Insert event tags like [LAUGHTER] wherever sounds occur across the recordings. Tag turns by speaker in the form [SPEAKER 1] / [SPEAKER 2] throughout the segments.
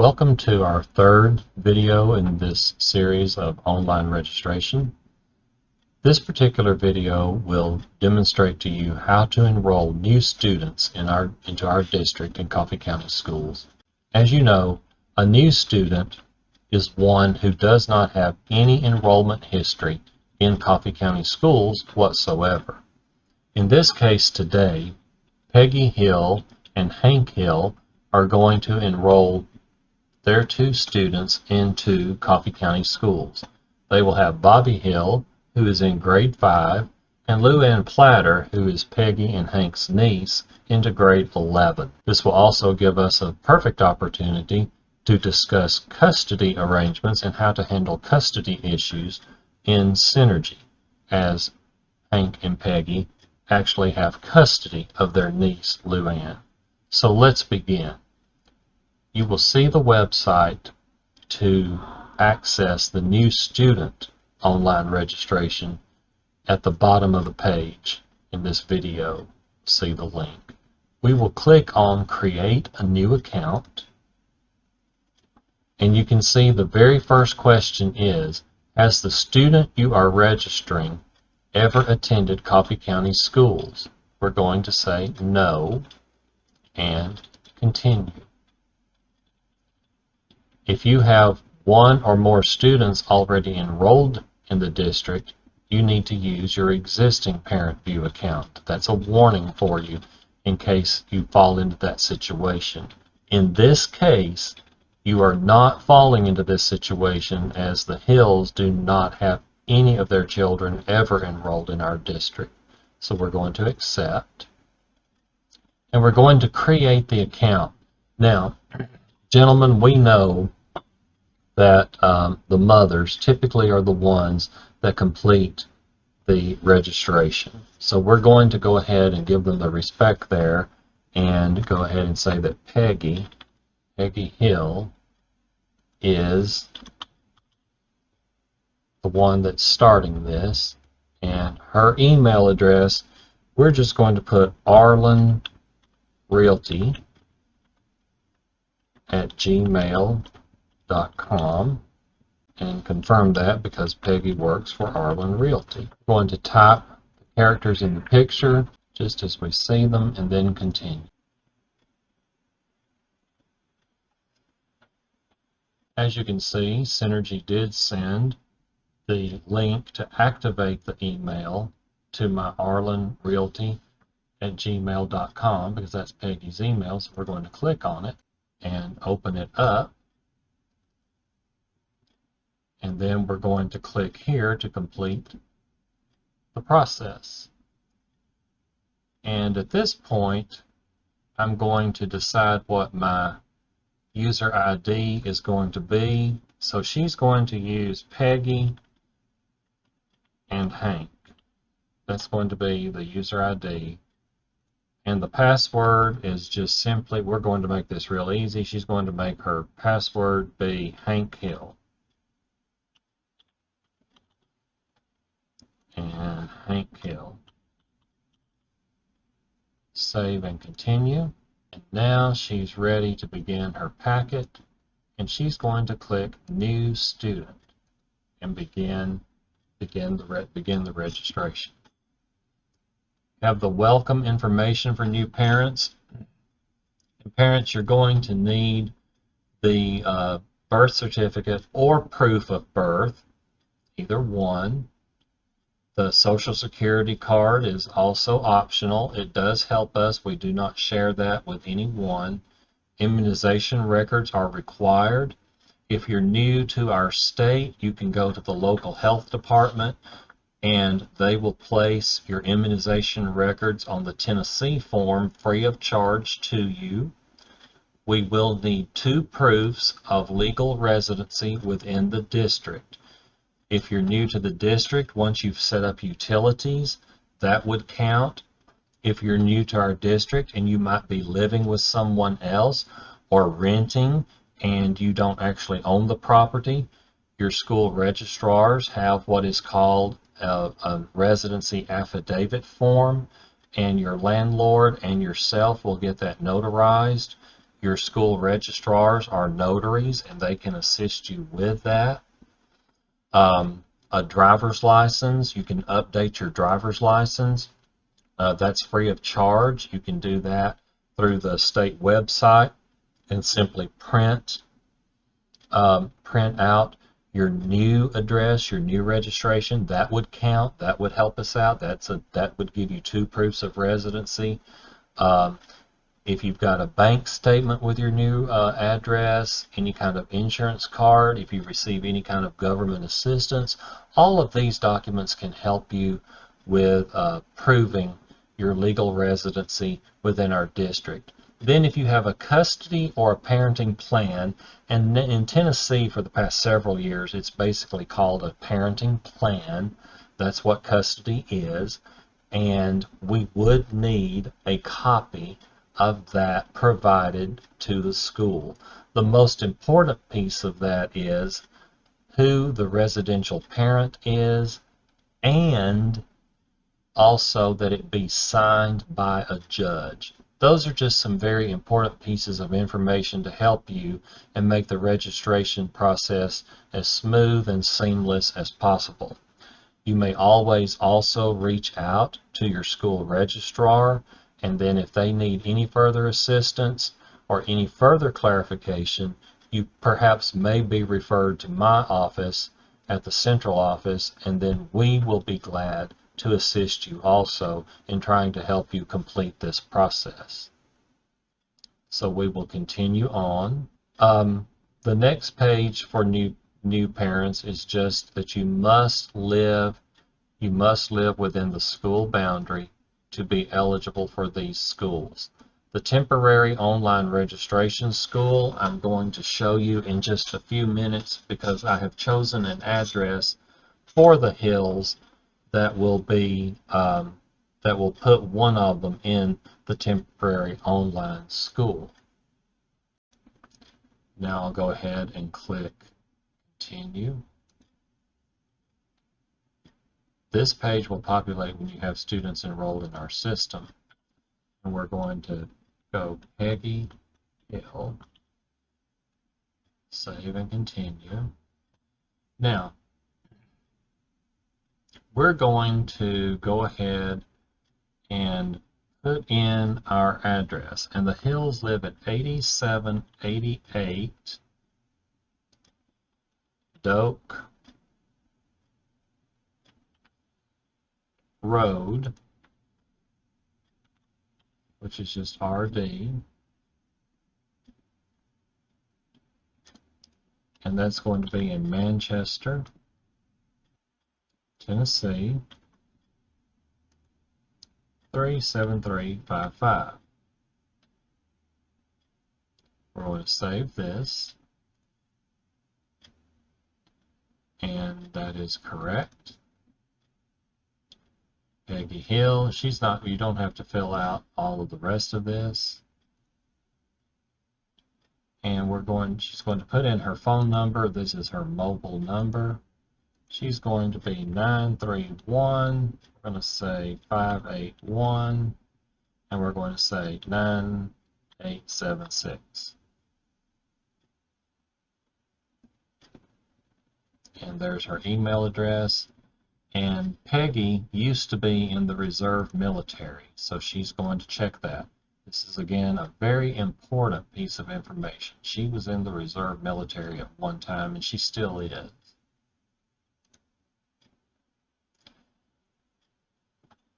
[SPEAKER 1] Welcome to our third video in this series of online registration. This particular video will demonstrate to you how to enroll new students in our, into our district in Coffee County Schools. As you know, a new student is one who does not have any enrollment history in Coffee County Schools whatsoever. In this case today, Peggy Hill and Hank Hill are going to enroll their two students into Coffee County Schools. They will have Bobby Hill, who is in grade 5, and Lou Ann Platter, who is Peggy and Hank's niece, into grade 11. This will also give us a perfect opportunity to discuss custody arrangements and how to handle custody issues in Synergy, as Hank and Peggy actually have custody of their niece, Lou Ann. So let's begin you will see the website to access the new student online registration at the bottom of the page in this video. See the link. We will click on create a new account and you can see the very first question is has the student you are registering ever attended Coffee County schools? We're going to say no and continue. If you have one or more students already enrolled in the district, you need to use your existing ParentVUE account. That's a warning for you in case you fall into that situation. In this case, you are not falling into this situation as the Hills do not have any of their children ever enrolled in our district. So we're going to accept. And we're going to create the account. Now, gentlemen, we know that um, the mothers typically are the ones that complete the registration. So we're going to go ahead and give them the respect there and go ahead and say that Peggy, Peggy Hill is the one that's starting this and her email address we're just going to put Arlen Realty at gmail.com and confirm that because Peggy works for Arlen Realty. We're going to type the characters in the picture just as we see them and then continue. As you can see, Synergy did send the link to activate the email to my Arlen Realty at gmail.com because that's Peggy's email. So we're going to click on it and open it up and then we're going to click here to complete the process. And at this point, I'm going to decide what my user ID is going to be. So she's going to use Peggy and Hank. That's going to be the user ID. And the password is just simply, we're going to make this real easy. She's going to make her password be Hank Hill. and Hank Hill. Save and continue. And now she's ready to begin her packet and she's going to click New Student and begin begin the begin the registration. Have the welcome information for new parents. And parents, you're going to need the uh, birth certificate or proof of birth, either one. The Social Security card is also optional. It does help us. We do not share that with anyone. Immunization records are required. If you're new to our state, you can go to the local health department and they will place your immunization records on the Tennessee form free of charge to you. We will need two proofs of legal residency within the district. If you're new to the district, once you've set up utilities, that would count. If you're new to our district and you might be living with someone else or renting and you don't actually own the property, your school registrars have what is called a, a residency affidavit form and your landlord and yourself will get that notarized Your school registrars are notaries and they can assist you with that. Um, a driver's license, you can update your driver's license. Uh, that's free of charge. You can do that through the state website and simply print um, print out your new address, your new registration. That would count. That would help us out. That's a that would give you two proofs of residency. Um, if you've got a bank statement with your new uh, address, any kind of insurance card, if you receive any kind of government assistance, all of these documents can help you with uh, proving your legal residency within our district. Then if you have a custody or a parenting plan, and in Tennessee for the past several years, it's basically called a parenting plan. That's what custody is. And we would need a copy of that provided to the school. The most important piece of that is who the residential parent is and also that it be signed by a judge. Those are just some very important pieces of information to help you and make the registration process as smooth and seamless as possible. You may always also reach out to your school registrar and then if they need any further assistance or any further clarification, you perhaps may be referred to my office at the central office and then we will be glad to assist you also in trying to help you complete this process. So we will continue on. Um, the next page for new new parents is just that you must live you must live within the school boundary to be eligible for these schools. The temporary online registration school I'm going to show you in just a few minutes because I have chosen an address for the Hills that will be um, that will put one of them in the temporary online school. Now I'll go ahead and click continue. This page will populate when you have students enrolled in our system. And we're going to go Peggy Hill, save and continue. Now, we're going to go ahead and put in our address. And the Hills live at 8788 Doak Road, which is just RD. And that's going to be in Manchester. Tennessee 37355. We're going to save this. And that is correct. Peggy Hill, she's not, you don't have to fill out all of the rest of this. And we're going, she's going to put in her phone number. This is her mobile number. She's going to be 931. We're going to say 581. And we're going to say 9876. And there's her email address. And Peggy used to be in the reserve military, so she's going to check that. This is again a very important piece of information. She was in the reserve military at one time and she still is.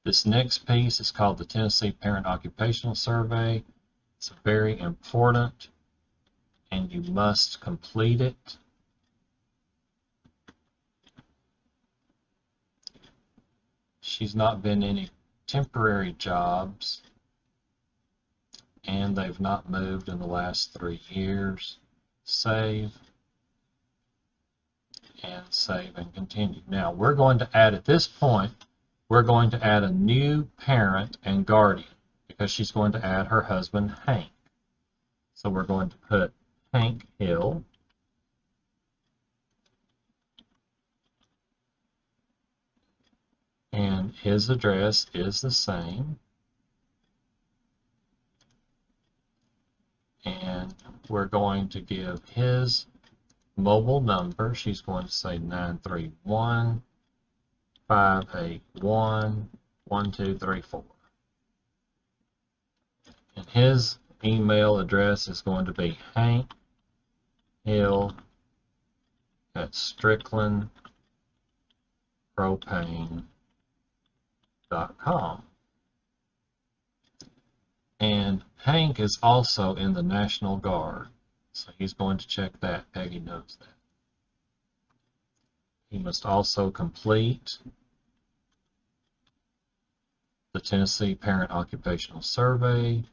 [SPEAKER 1] This next piece is called the Tennessee Parent Occupational Survey. It's very important and you must complete it. She's not been in any temporary jobs and they've not moved in the last three years. Save and save and continue. Now we're going to add at this point we're going to add a new parent and guardian because she's going to add her husband, Hank. So we're going to put Hank Hill. And his address is the same. and we're going to give his mobile number. She's going to say 931 581 1234. And his email address is going to be Hank Hill at stricklandpropane.com. And Hank is also in the National Guard, so he's going to check that. Peggy knows that. He must also complete the Tennessee Parent Occupational Survey.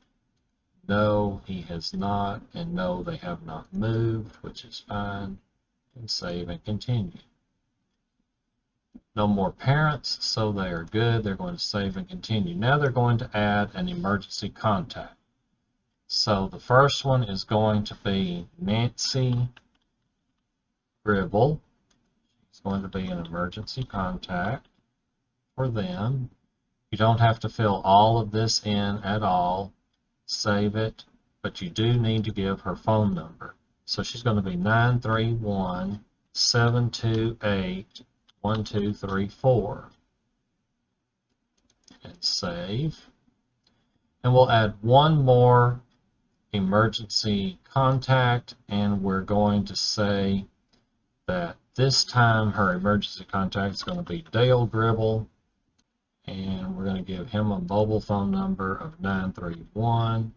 [SPEAKER 1] No, he has not, and no, they have not moved, which is fine. And save and continue. No more parents, so they are good. They're going to save and continue. Now they're going to add an emergency contact. So the first one is going to be Nancy Gribble. It's going to be an emergency contact for them. You don't have to fill all of this in at all. Save it, but you do need to give her phone number. So she's going to be 931 728 1234. And save. And we'll add one more emergency contact, and we're going to say that this time her emergency contact is going to be Dale Gribble and we're going to give him a mobile phone number of 931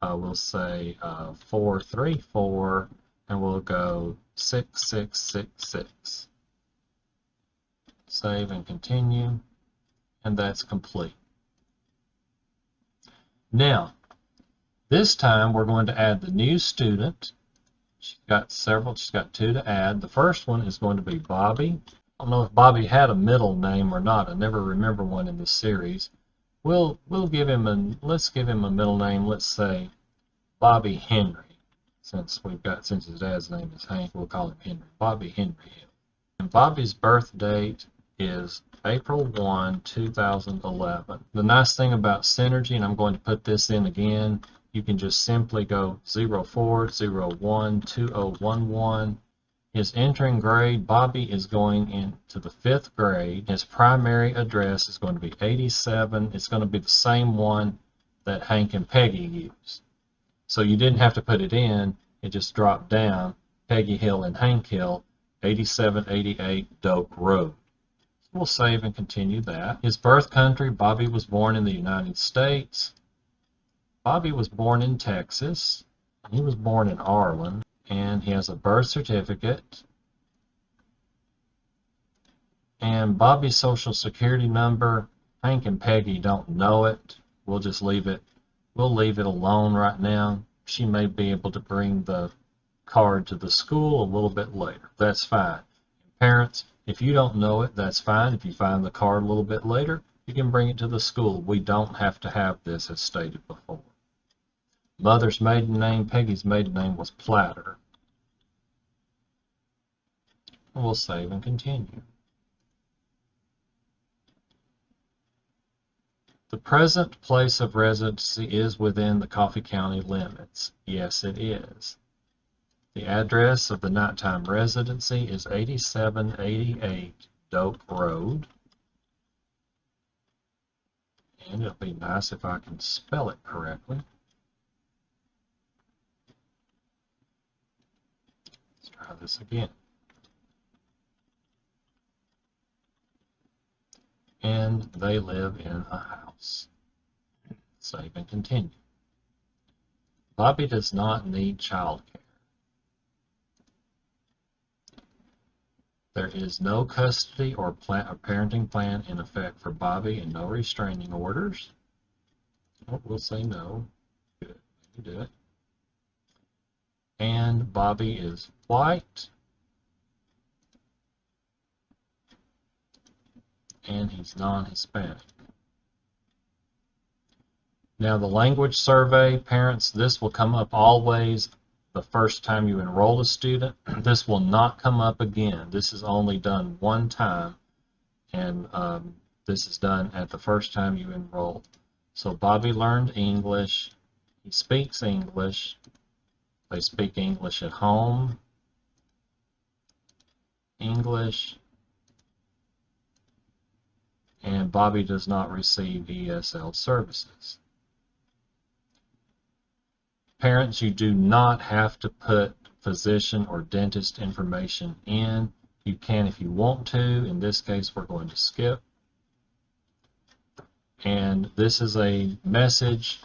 [SPEAKER 1] uh, we'll say uh, 434 and we'll go 6666 save and continue and that's complete. Now this time we're going to add the new student. She's got several she's got two to add. The first one is going to be Bobby I don't know if Bobby had a middle name or not. I never remember one in this series. We'll we'll give him a let's give him a middle name. Let's say Bobby Henry, since we've got since his dad's name is Hank, we'll call him Henry. Bobby Henry. And Bobby's birth date is April 1, 2011. The nice thing about Synergy, and I'm going to put this in again, you can just simply go 0401 2011 his entering grade, Bobby is going into the fifth grade. His primary address is going to be 87. It's going to be the same one that Hank and Peggy used. So you didn't have to put it in. It just dropped down. Peggy Hill and Hank Hill, 8788 Doak Road. We'll save and continue that. His birth country, Bobby was born in the United States. Bobby was born in Texas. He was born in Arlen and he has a birth certificate. And Bobby's social security number Hank and Peggy don't know it. We'll just leave it we'll leave it alone right now. She may be able to bring the card to the school a little bit later. That's fine. Parents if you don't know it that's fine. If you find the card a little bit later you can bring it to the school. We don't have to have this as stated before. Mother's maiden name, Peggy's maiden name was Platter. We'll save and continue. The present place of residency is within the Coffee County limits. Yes, it is. The address of the nighttime residency is 8788 Doak Road. And it'll be nice if I can spell it correctly. Let's try this again. And they live in a house. Save and continue. Bobby does not need child care. There is no custody or, plan, parenting plan in effect for Bobby and no restraining orders. Oh, we'll say no. Good. You do it and Bobby is white. And he's non-Hispanic. Now the language survey, parents, this will come up always the first time you enroll a student. [CLEARS THROAT] This will not come up again. This is only done one time. And um, this is done at the first time you enroll. So Bobby learned English he speaks English. They speak English at home. English. And Bobby does not receive ESL services. Parents, you do not have to put physician or dentist information in. You can if you want to. In this case, we're going to skip. And this is a message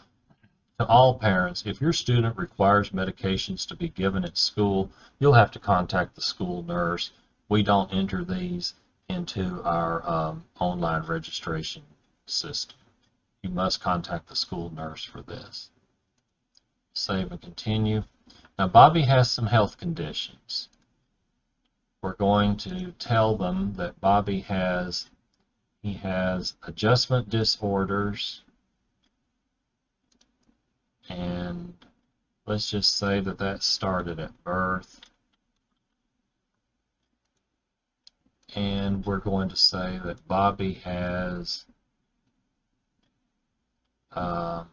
[SPEAKER 1] to all parents. If your student requires medications to be given at school, you'll have to contact the school nurse. We don't enter these into our um, online registration system. You must contact the school nurse for this. Save and continue. Now Bobby has some health conditions. We're going to tell them that Bobby has he has adjustment disorders and let's just say that that started at birth and we're going to say that Bobby has uh,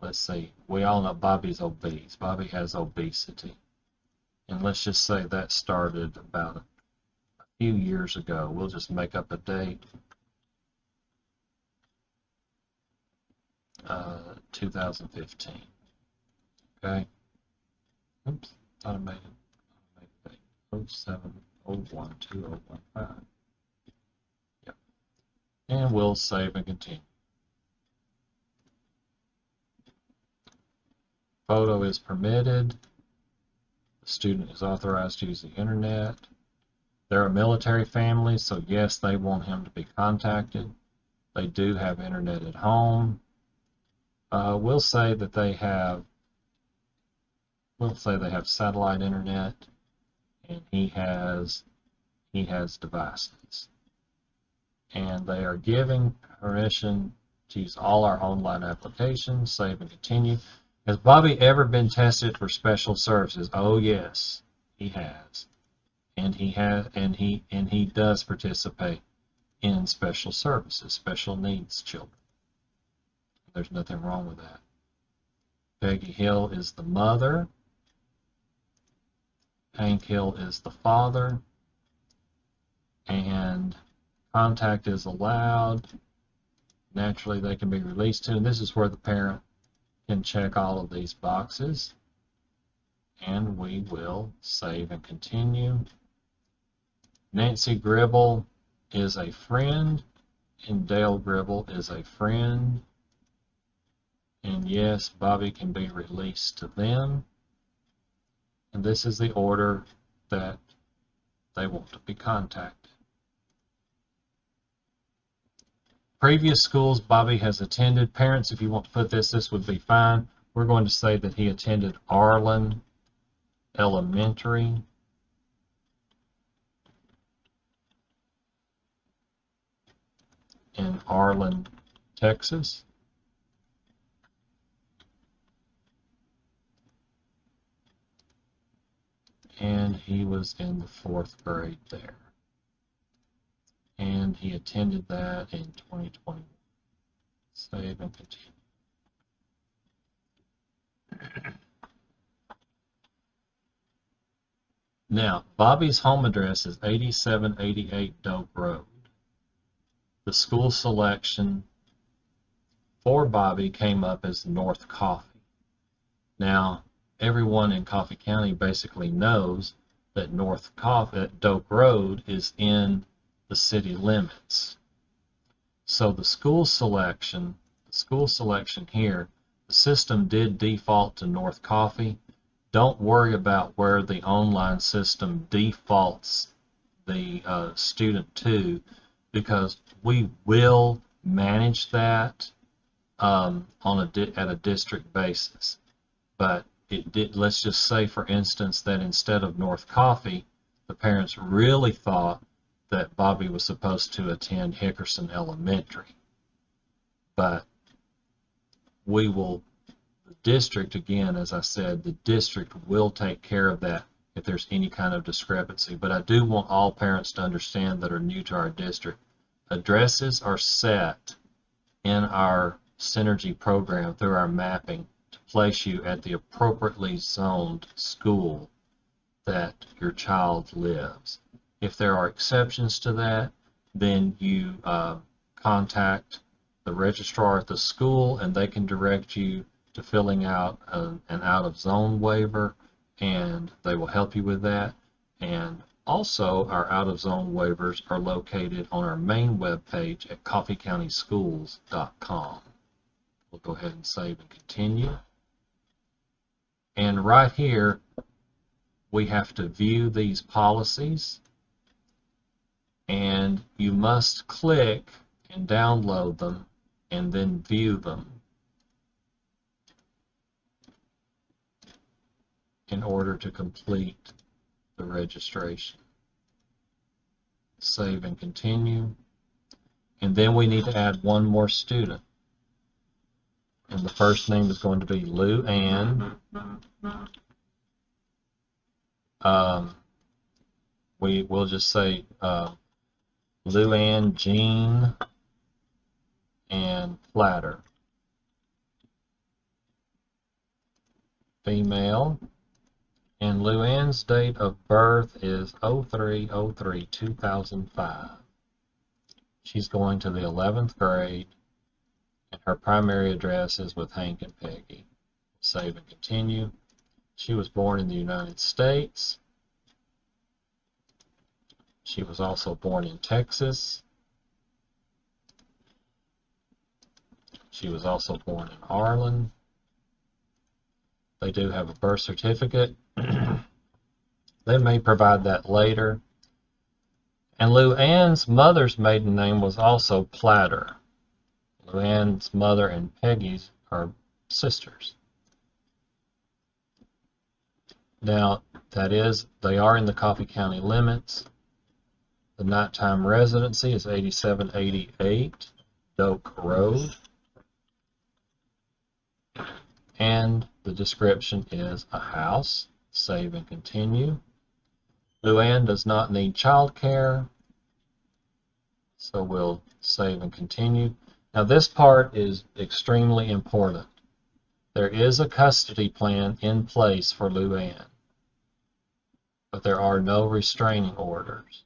[SPEAKER 1] let's see, we all know Bobby's obese. Bobby has obesity. And let's just say that started about a few years ago. We'll just make up a date. Uh, 2015. Okay. Oops, thought I made it. I made it 0701 2015. Yep. And we'll save and continue. Photo is permitted. The student is authorized to use the internet. They're a military family, so yes, they want him to be contacted. They do have internet at home. Uh, we'll say that they have, we'll say they have satellite internet, and he has, he has devices. And they are giving permission to use all our online applications, save and continue. Has Bobby ever been tested for special services? Oh yes, he has. And he has and he and he does participate in special services, special needs children. There's nothing wrong with that. Peggy Hill is the mother. Hank Hill is the father. And contact is allowed. Naturally, they can be released to, and this is where the parent can check all of these boxes and we will save and continue. Nancy Gribble is a friend and Dale Gribble is a friend. And yes, Bobby can be released to them. And this is the order that they want to be contacted. Previous schools Bobby has attended. Parents, if you want to put this, this would be fine. We're going to say that he attended Arlen Elementary. in Arlen, Texas. And he was in the fourth grade there and he attended that in 2020. Save and continue. Now, Bobby's home address is 8788 Doak Road. The school selection for Bobby came up as North Coffee. Now, everyone in Coffee County basically knows that North Coffee, Doak Road is in the city limits. So the school selection, the school selection here, the system did default to North Coffee. Don't worry about where the online system defaults the uh, student to because we will manage that um, on a at a district basis. But it did, let's just say, for instance, that instead of North Coffee, the parents really thought that Bobby was supposed to attend Hickerson Elementary. But we will, the district, again, as I said, the district will take care of that if there's any kind of discrepancy. But I do want all parents to understand that are new to our district. Addresses are set in our Synergy program through our mapping place you at the appropriately zoned school that your child lives. If there are exceptions to that, then you uh, contact the registrar at the school and they can direct you to filling out a, an out of zone waiver and they will help you with that. And also, our out of zone waivers are located on our main webpage at coffeecountyschools.com. We'll go ahead and save and continue. And right here, we have to view these policies and you must click and download them and then view them in order to complete the registration. Save and continue. And then we need to add one more student. And the first name is going to be Lou Ann. Um, we will just say uh, Lou Ann Jean and Platter. Female. And Lou Luann's date of birth is 0303-2005. She's going to the 11th grade, her primary address is with Hank and Peggy. Save and continue. She was born in the United States. She was also born in Texas. She was also born in Arlen. They do have a birth certificate. [CLEARS THROAT] they may provide that later. And Lou Ann's mother's maiden name was also Platter. Lou Ann's mother and Peggy's are sisters. Now, that is, they are in the Coffee County limits. The nighttime residency is 8788 Doak Road. And the description is a house. Save and continue. Luann does not need child care, So we'll save and continue. Now this part is extremely important. There is a custody plan in place for Luann, but there are no restraining orders.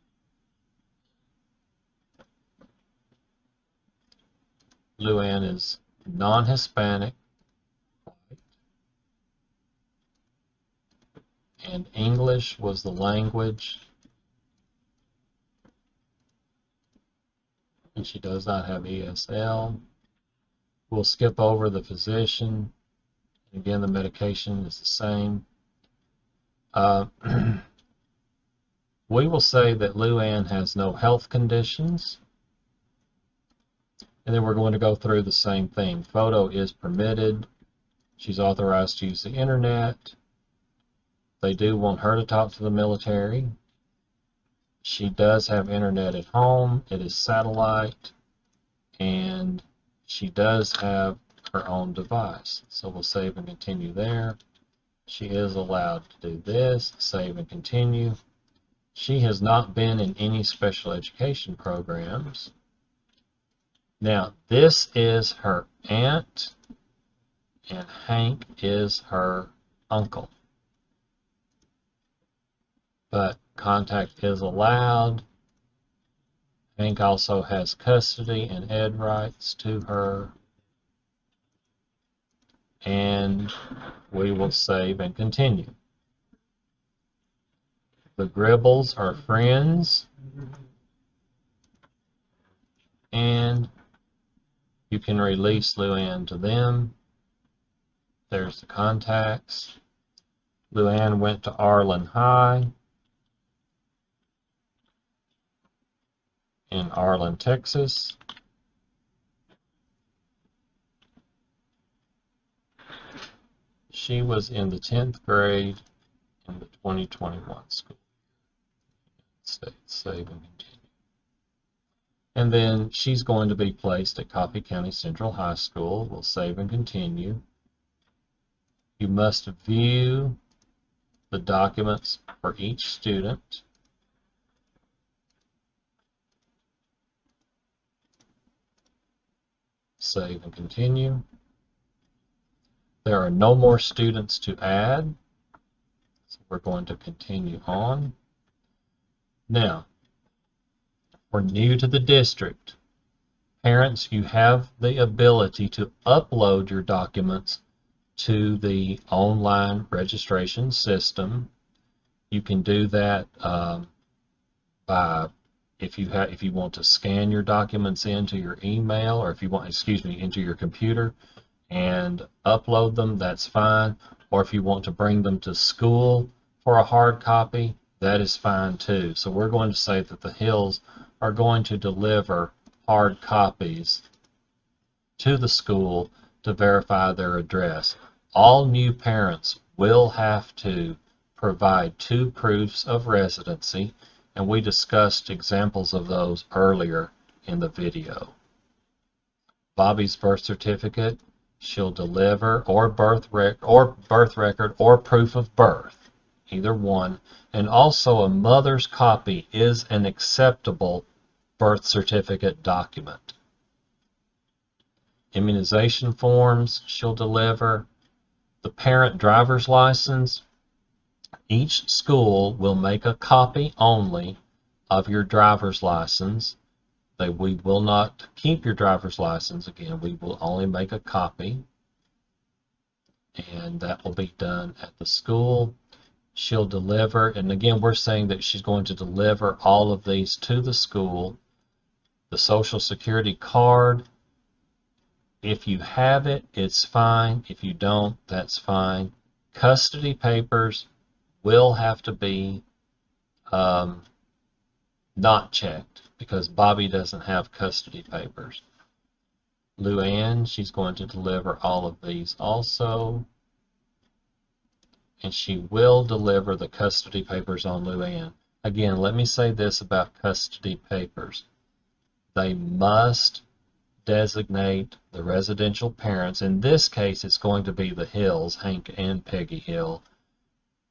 [SPEAKER 1] Luann is non-Hispanic, and English was the language. And she does not have ESL. We'll skip over the physician. Again, the medication is the same. Uh, [CLEARS THROAT] we will say that Luann has no health conditions. And then we're going to go through the same thing. Photo is permitted. She's authorized to use the internet. They do want her to talk to the military. She does have internet at home. It is satellite. And she does have her own device. So we'll save and continue there. She is allowed to do this, save and continue. She has not been in any special education programs. Now, this is her aunt, and Hank is her uncle but contact is allowed. Hank also has custody and ed rights to her. And we will save and continue. The Gribbles are friends. And you can release Luann to them. There's the contacts. Luann went to Arlen High. In Arlen, Texas. She was in the 10th grade in the 2021 school. Save and continue. And then she's going to be placed at Coffee County Central High School. We'll save and continue. You must view the documents for each student. Save and continue. There are no more students to add. So we're going to continue on. Now, we're new to the district. Parents, you have the ability to upload your documents to the online registration system. You can do that um, by if you have if you want to scan your documents into your email or if you want excuse me into your computer and upload them that's fine. Or if you want to bring them to school for a hard copy that is fine too. So we're going to say that the hills are going to deliver hard copies to the school to verify their address. All new parents will have to provide two proofs of residency and we discussed examples of those earlier in the video. Bobby's birth certificate, she'll deliver or birth rec or birth record or proof of birth, either one, and also a mother's copy is an acceptable birth certificate document. Immunization forms she'll deliver, the parent driver's license, each school will make a copy only of your driver's license. They, we will not keep your driver's license again. We will only make a copy. And that will be done at the school. She'll deliver, and again, we're saying that she's going to deliver all of these to the school. The Social Security card, if you have it, it's fine. If you don't, that's fine. Custody papers, will have to be um, not checked because Bobby doesn't have custody papers. Luann, she's going to deliver all of these also. And she will deliver the custody papers on Luann. Again, let me say this about custody papers. They must designate the residential parents. In this case, it's going to be the Hills, Hank and Peggy Hill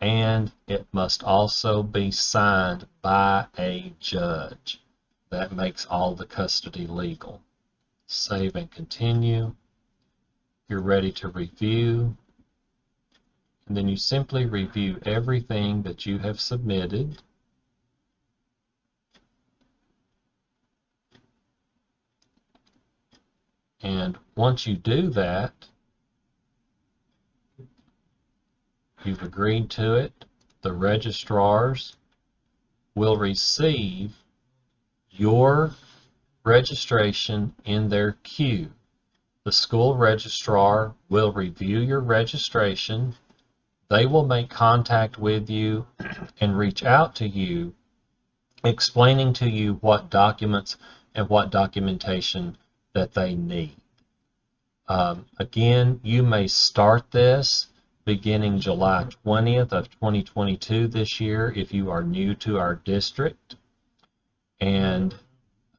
[SPEAKER 1] and it must also be signed by a judge. That makes all the custody legal. Save and continue. You're ready to review. And then you simply review everything that you have submitted. And once you do that, You've agreed to it. The registrars will receive your registration in their queue. The school registrar will review your registration. They will make contact with you and reach out to you explaining to you what documents and what documentation that they need. Um, again, you may start this beginning July 20th of 2022 this year if you are new to our district. And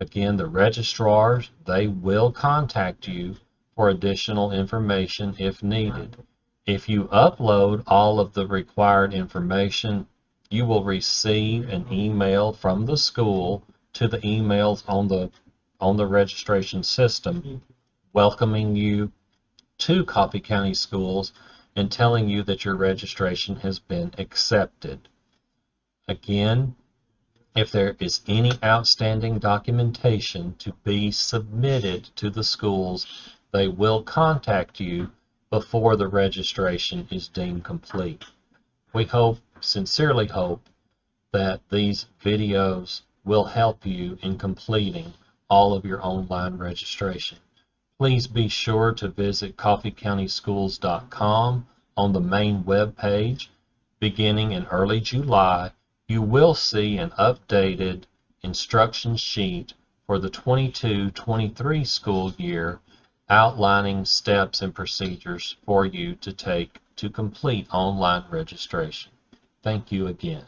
[SPEAKER 1] again, the registrars, they will contact you for additional information if needed. If you upload all of the required information, you will receive an email from the school to the emails on the on the registration system welcoming you to Coffee County Schools and telling you that your registration has been accepted. Again, if there is any outstanding documentation to be submitted to the schools, they will contact you before the registration is deemed complete. We hope, sincerely hope, that these videos will help you in completing all of your online registration. Please be sure to visit coffeecountyschools.com on the main web page. Beginning in early July, you will see an updated instruction sheet for the 22-23 school year outlining steps and procedures for you to take to complete online registration. Thank you again.